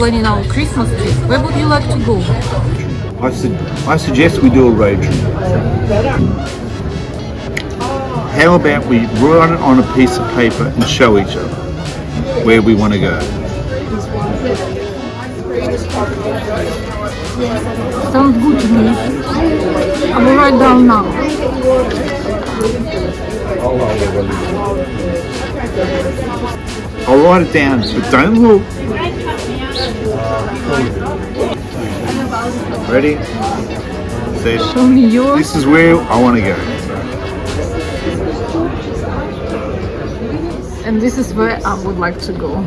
planning our Christmas trip. Where would you like to go? I, su- I suggest we do a road trip. How about we write it on a piece of paper and show each other where we want to go? Sounds good to me. I will write down now. I'll write it down, but don't look. Ready? Set. Show me yours. This is where I want to go. And this is where I would like to go.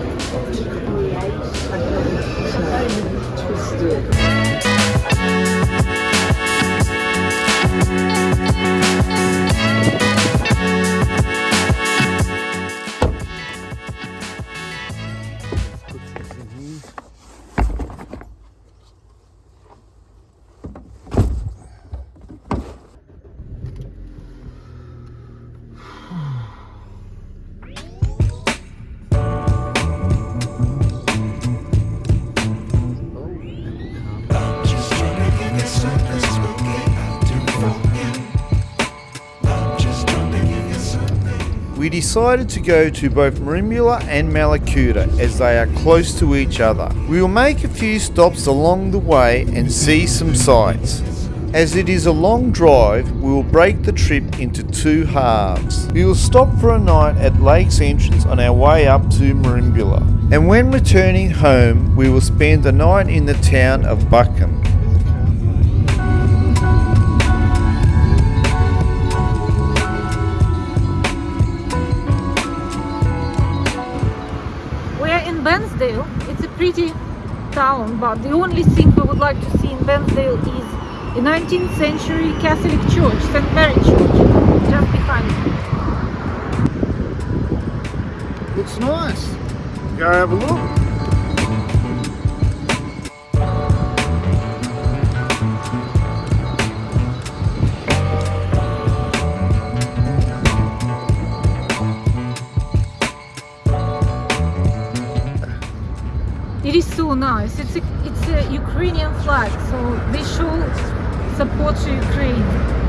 We decided to go to both Merimbula and Mallacoota as they are close to each other. We will make a few stops along the way and see some sights. As it is a long drive, we will break the trip into two halves. We will stop for a night at Lakes Entrance on our way up to Merimbula. And when returning home, we will spend the night in the town of Buchan. But the only thing we would like to see in Bairnsdale is a 19th century Catholic church, St. Mary Church, just behind me. Looks nice. Go have a look. Ukrainian flag, so they should support Ukraine.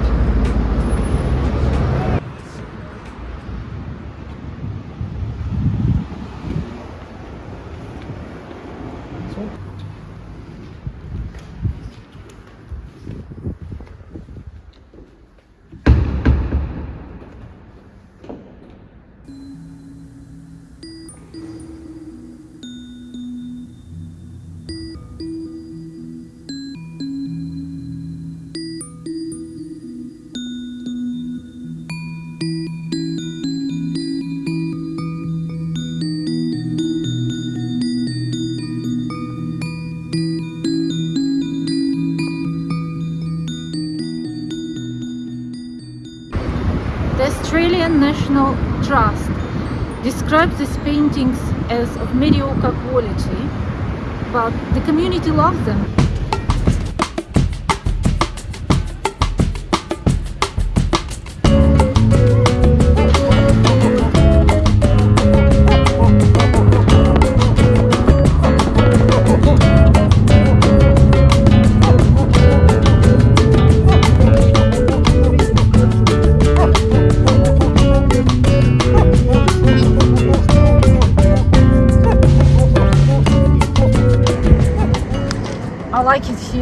National Trust describes these paintings as of mediocre quality, but the community loves them.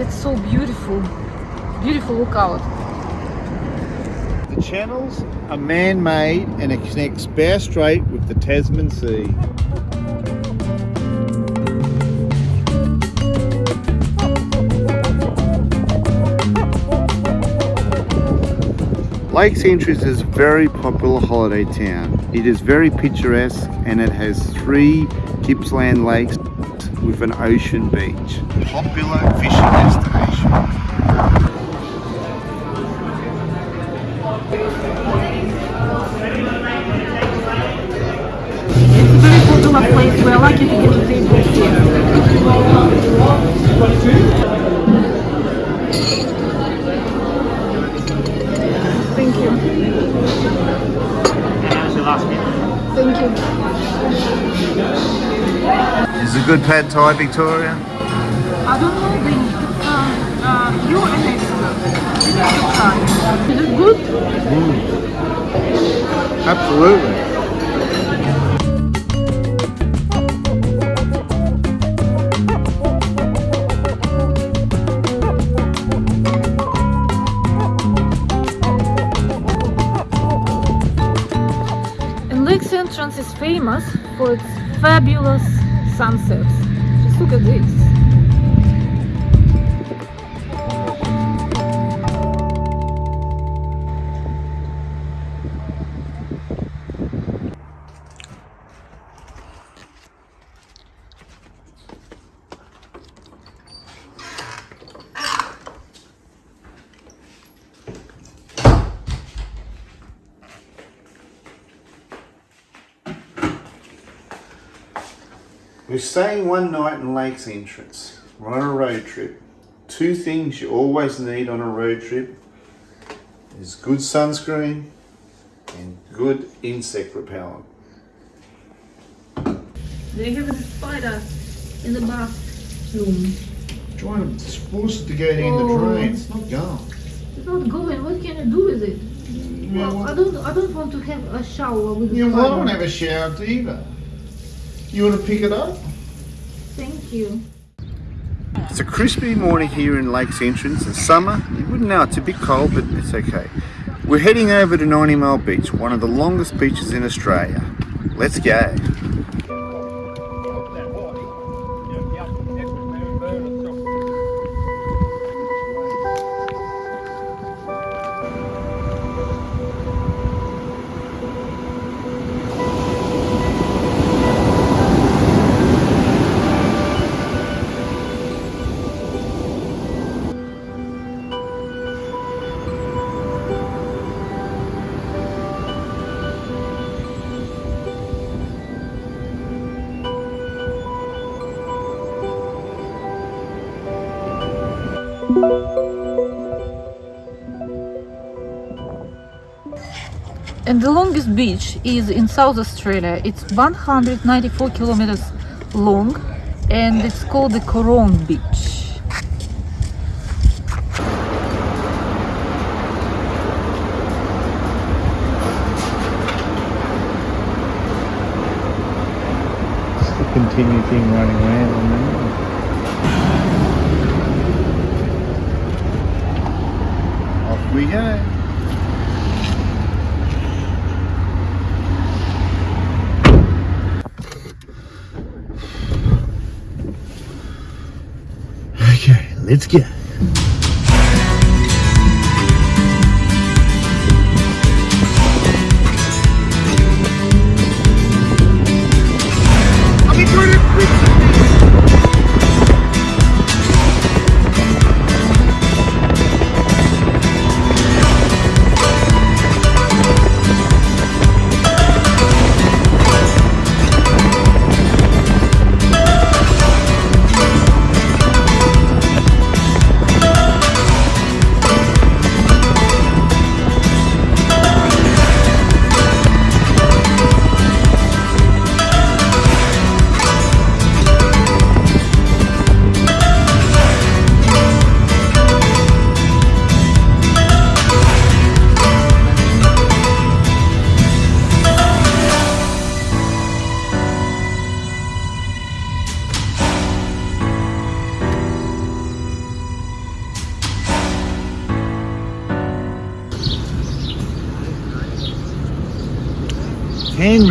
It's so beautiful. Beautiful lookout. The channels are man-made and it connects Bow Strait with the Tasman Sea. Lakes Entrance is a very popular holiday town. It is very picturesque and it has three Gippsland lakes with an ocean beach. Popular fishing destination. It's a very popular place. We're lucky to get a table here. Thank you. Thank you. It's a good pad thai, Victoria? I don't know, Vinny. Um, uh, you're an. You need to try. Is it good? Absolutely. For its fabulous sunsets. Just look at this. We're staying one night in Lakes Entrance. We're on a road trip. Two things you always need on a road trip is good sunscreen and good insect repellent. They have a spider in the bathroom. Trying to force it to go down Oh. the drain. It's not going. It's not going. What can I do with it? Well, I don't. I don't want to have a shower with the yeah, well, I don't have a shower either. You want to pick it up? Thank you. It's a crispy morning here in Lakes Entrance. It's summer. You wouldn't know it's a bit cold, but it's okay. We're heading over to 90 Mile Beach, one of the longest beaches in Australia. Let's go. And the longest beach is in South Australia. It's 194 kilometers long and it's called the Coorong Beach. continue thing running around on there. Off we go. Okay, let's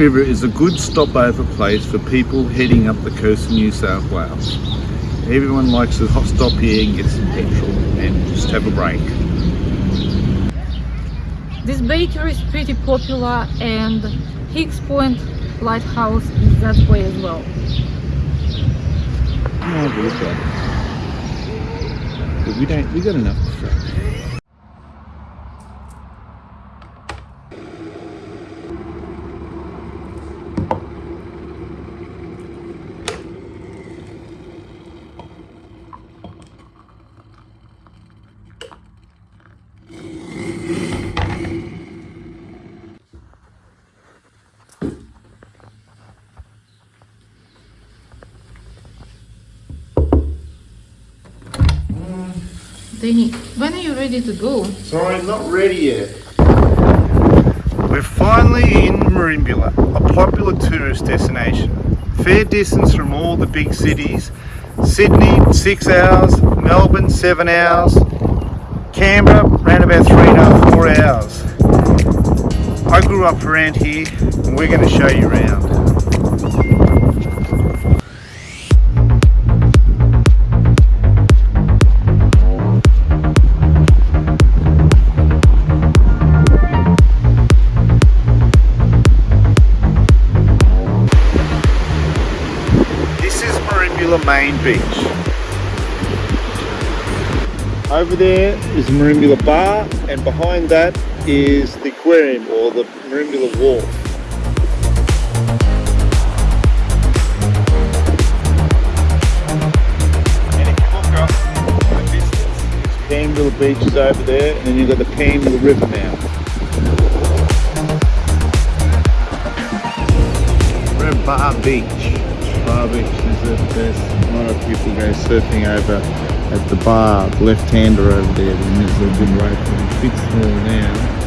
River is a good stopover place for people heading up the coast of New South Wales. Everyone likes to hot stop here and get some petrol and just have a break. This bakery is pretty popular and Higgs Point Lighthouse is that way as well. Got it. But we don't, we got enough ready to go? Sorry, not ready yet. We're finally in Merimbula, a popular tourist destination. Fair distance from all the big cities. Sydney, six hours. Melbourne, seven hours. Canberra, around about three and a half, four hours. I grew up around here and we're going to show you around. Main Beach. Over there is the Merimbula Bar and behind that is the aquarium or the Merimbula Wharf. It's Beach is over there and then you've got the Panmure River now. We're Bar Beach. Bar Beach best. A lot of people go surfing over at the bar, left hander over there. And there's a good and it's a bit small now.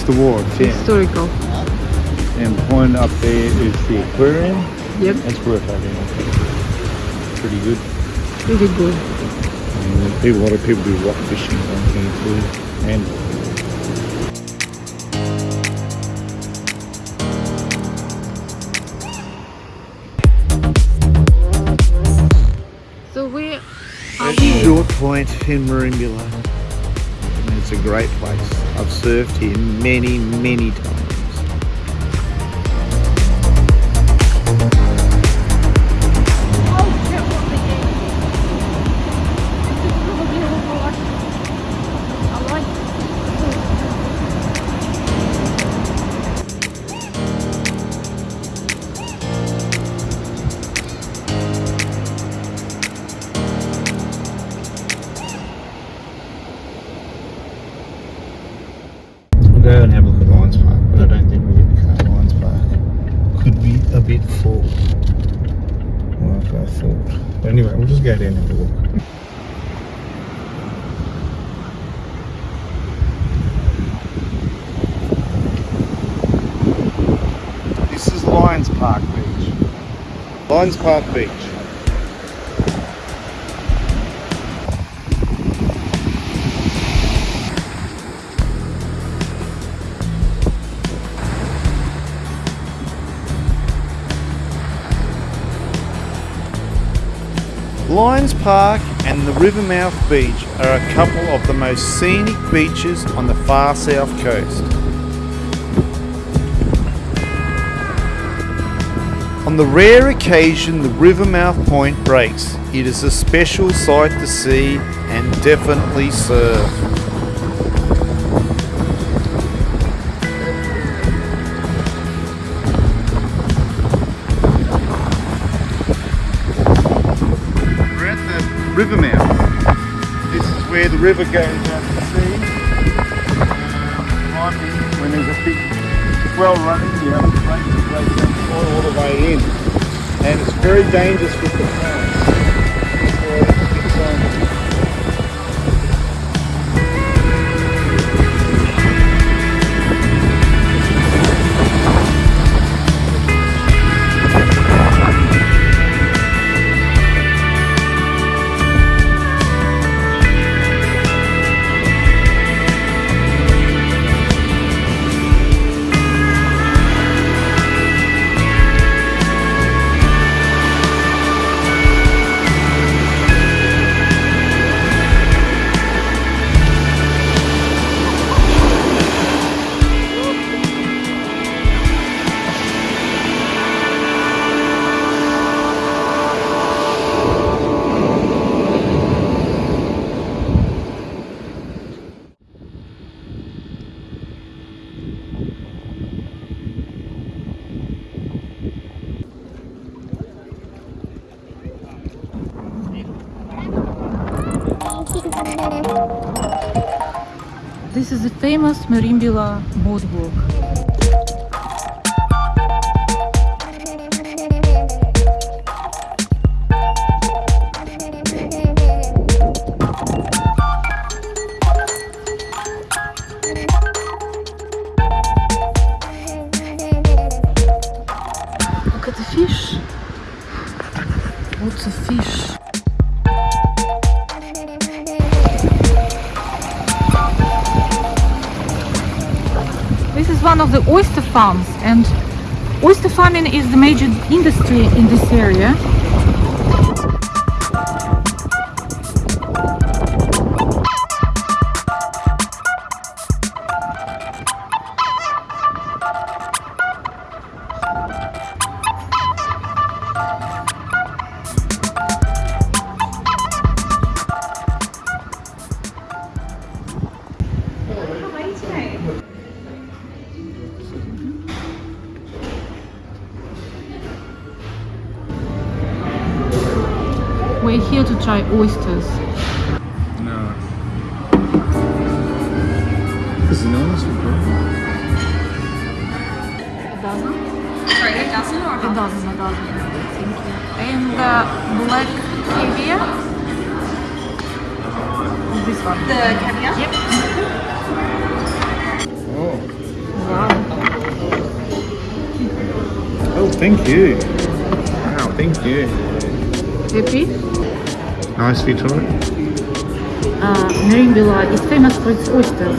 The wolf, It's the wharf, yeah. historical. And behind up there is the aquarium. Yep, That's worth having. Pretty good. Pretty good. And a lot of people do rock fishing on here too. And So where are It's we? Short Point in Merimbula. A great place. I've surfed here many, many times. Lions Park Beach. Lions Park and the Rivermouth Beach are a couple of the most scenic beaches on the far south coast. On the rare occasion the Rivermouth Point breaks, it is a special sight to see and definitely surf. We're at the river mouth. This is where the river goes out to sea. Um, when there's a big swell running, all, the way in. And it's very dangerous with the currents. This is the famous Merimbula boardwalk. Look farms and oyster farming is the major industry in this area. Oysters. No. This is nice. A dozen? Sorry, a dozen or A dozen, a dozen. Thank you. And uh, black caviar? This one. the caviar? Yep. Oh. Wow. Oh, thank you. Wow, thank you. Happy? Nice, Victoria. Uh, Merimbula is famous for its oysters.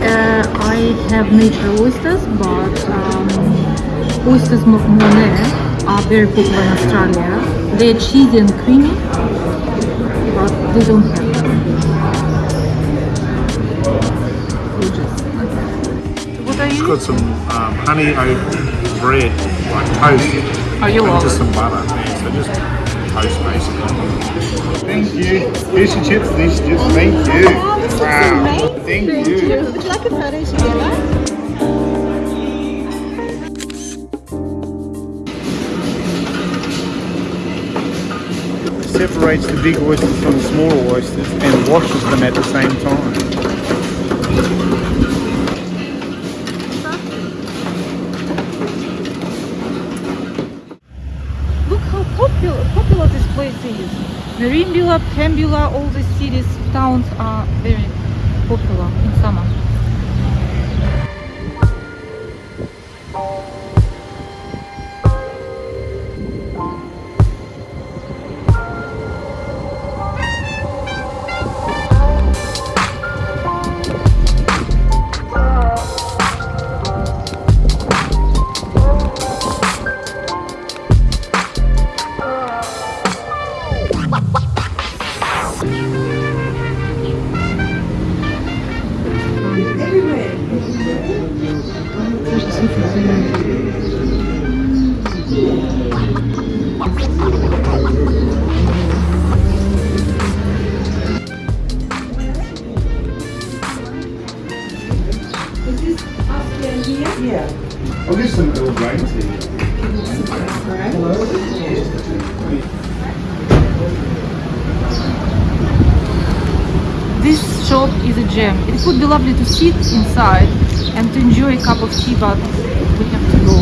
Uh, I have natural oysters, but um, oysters mo- Mornay are very popular in Australia. They're cheesy and creamy, but they don't have Gorgeous. What are It's got some um, honey oat bread, like toast. Oh, you and love just some butter. Yeah, so just toast basically. Thank you. Here's your chips, these chips. Thank you. Wow. Thank you. Would you like a photo together? Separates the big oysters from the smaller oysters and washes them at the same time. Look how popular popular this place is. Merimbula, Pambula, all these cities, towns are very popular in summer. It would be lovely to sit inside and to enjoy a cup of tea, but we have to go.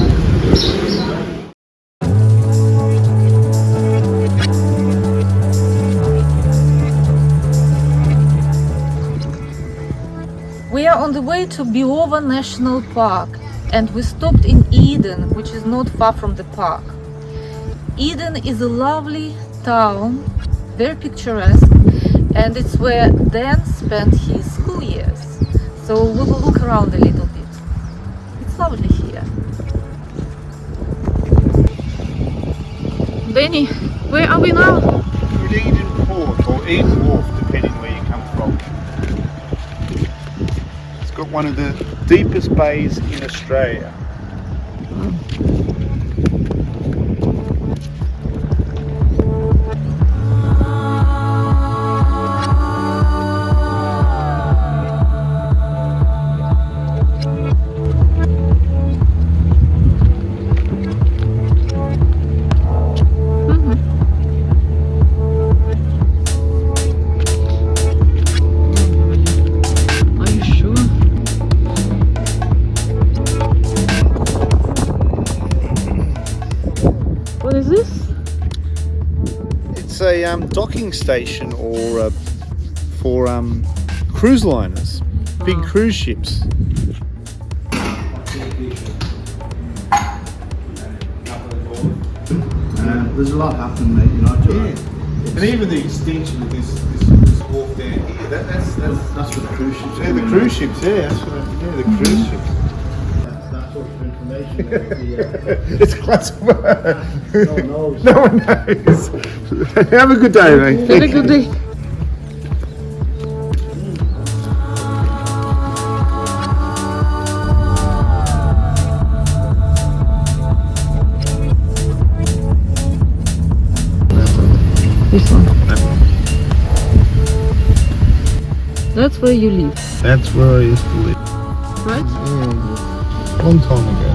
We are on the way to Ben Boyd National Park and we stopped in Eden, which is not far from the park. Eden is a lovely town, very picturesque, and it's where Dan spent his. So we will look around a little bit. It's lovely here. Benny, where are we now? Eden Port or Eden Wharf, depending where you come from. It's got one of the deepest bays in Australia. a um, docking station or uh, for um, cruise liners, big Wow. cruise ships. There's a lot happening, mate. You know. Yeah. And even the extension of this this, this wharf down here, that, that's that's That's for the cruise ships. yeah, the cruise ships. Yeah, that's what. I- Yeah, the cruise ships. That's, that's sort of information. it's classified. the, uh, no one knows. no one knows. Have a good day, mate. a good day. This one. That's where you live, That's where I used to live right? a long time ago.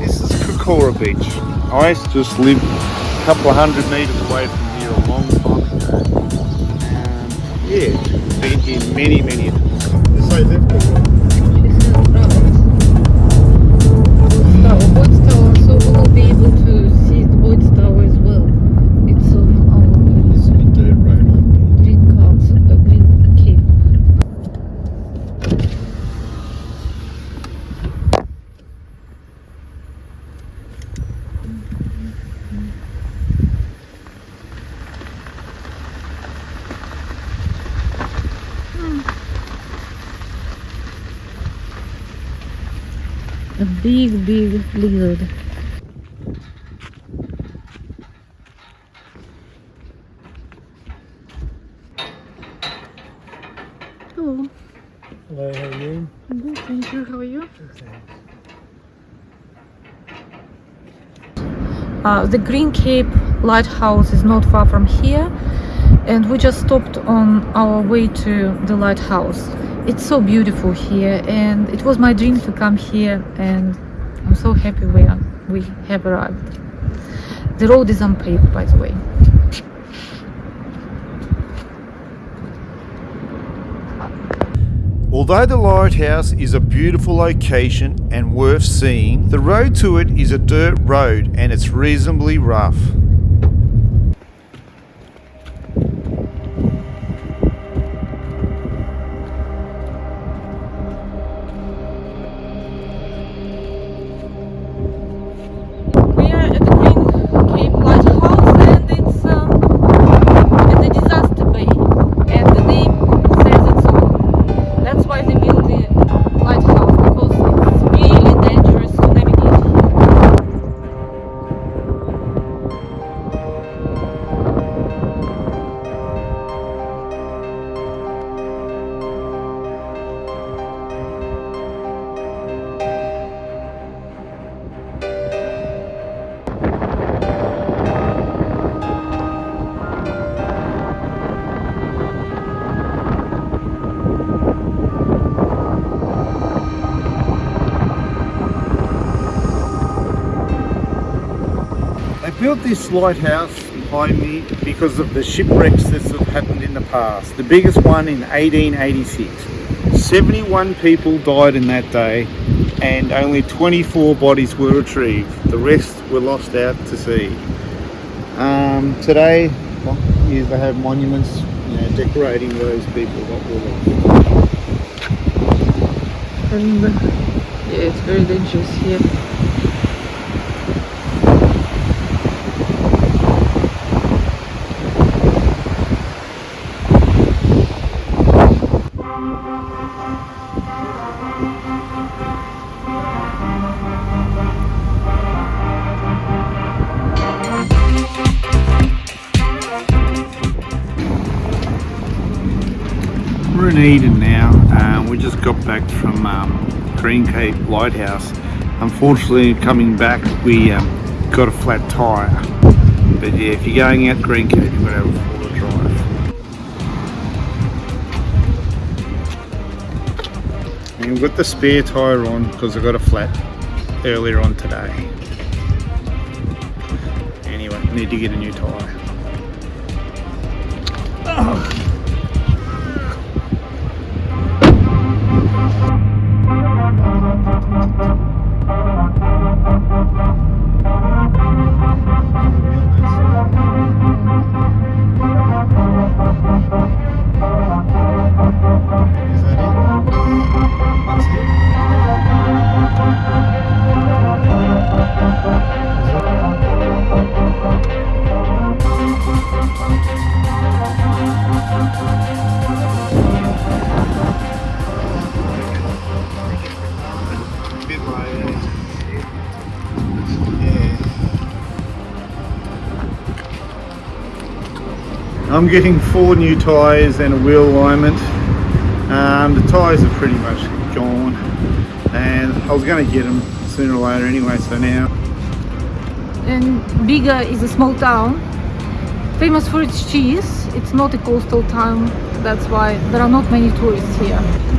This is Cocora Beach. I used to just live a couple of hundred metres away from here a long time ago. Um, yeah, been here many, many times. So they've Boyd's big. Hello. Hello, how are you? Good, thank you. How are you? Uh, the Green Cape lighthouse is not far from here, and we just stopped on our way to the lighthouse. It's so beautiful here, and it was my dream to come here, and I'm so happy we are, we have arrived. The road is unpaved, by the way. Although the lighthouse is a beautiful location and worth seeing, the road to it is a dirt road and it's reasonably rough. This lighthouse behind me because of the shipwrecks that have happened in the past. The biggest one in 1886. 71 people died in that day and only 24 bodies were retrieved. The rest were lost out to sea. Um, today, well, yeah, they have monuments you know, decorating those people that were lost. And yeah, it's very dangerous here. Got back from um, Green Cape Lighthouse. Unfortunately, coming back, we um, got a flat tyre. But yeah, if you're going out Green Cape, you've got to have a four-wheel drive. And we've got the spare tyre on because I got a flat earlier on today. Anyway, need to get a new tyre. Is I'm getting four new tyres and a wheel alignment. Um, the tyres are pretty much gone and I was going to get them sooner or later anyway so now And Bega is a small town, famous for its cheese. It's not a coastal town, that's why there are not many tourists here.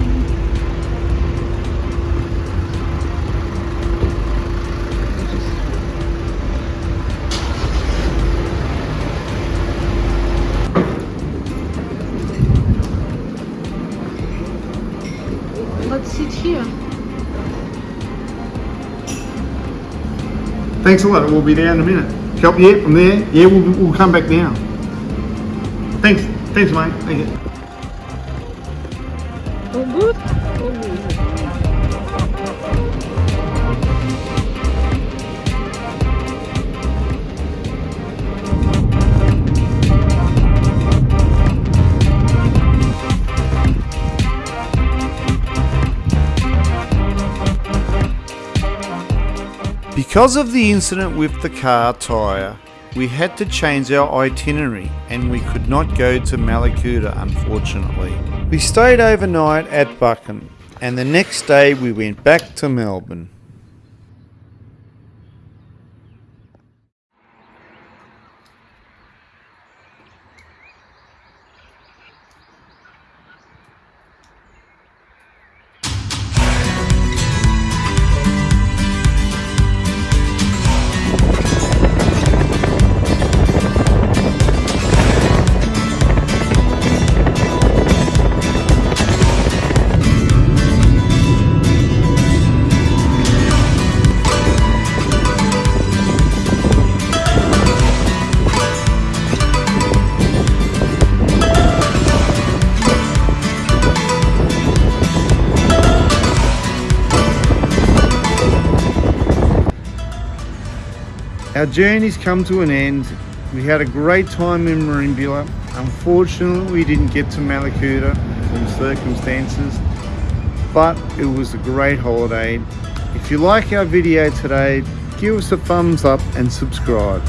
Thanks a lot. We'll be there in a minute. Help you from there? Yeah, we'll, we'll come back now. Thanks. Thanks, mate. Thank you. Good? Good. Because of the incident with the car tyre, we had to change our itinerary and we could not go to Mallacoota unfortunately. We stayed overnight at Buchan and the next day we went back to Melbourne. Our journey's come to an end. We had a great time in Merimbula. Unfortunately, we didn't get to Mallacoota from circumstances, but it was a great holiday. If you like our video today, give us a thumbs up and subscribe.